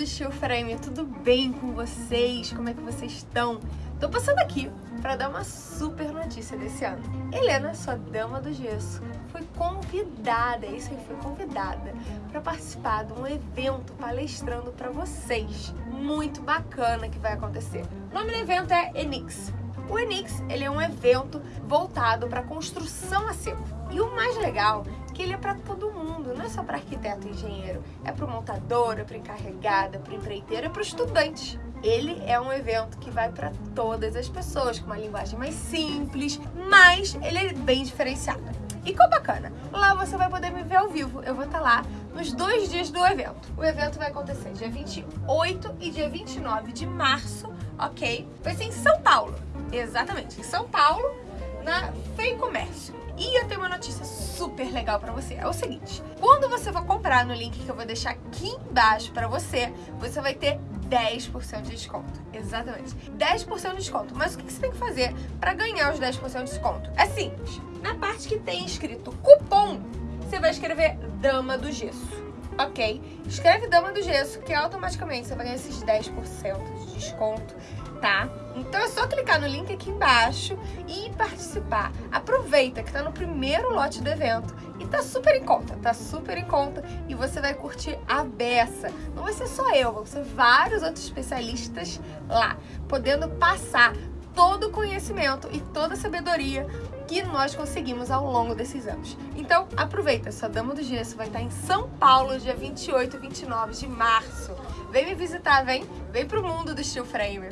do Steel Frame, tudo bem com vocês? Como é que vocês estão? Tô passando aqui para dar uma super notícia desse ano. Helena, sua dama do gesso, foi convidada, é isso aí, foi convidada para participar de um evento palestrando para vocês. Muito bacana que vai acontecer. O nome do evento é Enix. O Enix, ele é um evento voltado para construção a seco. E o mais legal que ele é para todo mundo, não é só para arquiteto e engenheiro, é para o montador, é para encarregada, para empreiteiro, é para o estudante. Ele é um evento que vai para todas as pessoas, com uma linguagem mais simples, mas ele é bem diferenciado. E qual bacana, lá você vai poder me ver ao vivo, eu vou estar lá nos dois dias do evento. O evento vai acontecer dia 28 e dia 29 de março, ok? Vai ser em São Paulo, exatamente, em São Paulo, na Fei Comércio. E eu tenho uma notícia super legal pra você. É o seguinte, quando você for comprar no link que eu vou deixar aqui embaixo pra você, você vai ter 10% de desconto. Exatamente. 10% de desconto. Mas o que você tem que fazer para ganhar os 10% de desconto? É simples. Na parte que tem escrito cupom, você vai escrever Dama do Gesso. Ok? Escreve Dama do Gesso, que automaticamente você vai ganhar esses 10% de desconto tá? Então é só clicar no link aqui embaixo e participar. Aproveita que tá no primeiro lote do evento e tá super em conta, tá super em conta e você vai curtir a beça. Não vai ser só eu, vão ser vários outros especialistas lá, podendo passar todo o conhecimento e toda a sabedoria que nós conseguimos ao longo desses anos. Então, aproveita, sua Dama do Gesso vai estar em São Paulo, dia 28 e 29 de março. Vem me visitar, vem? Vem pro mundo do Steel Frame.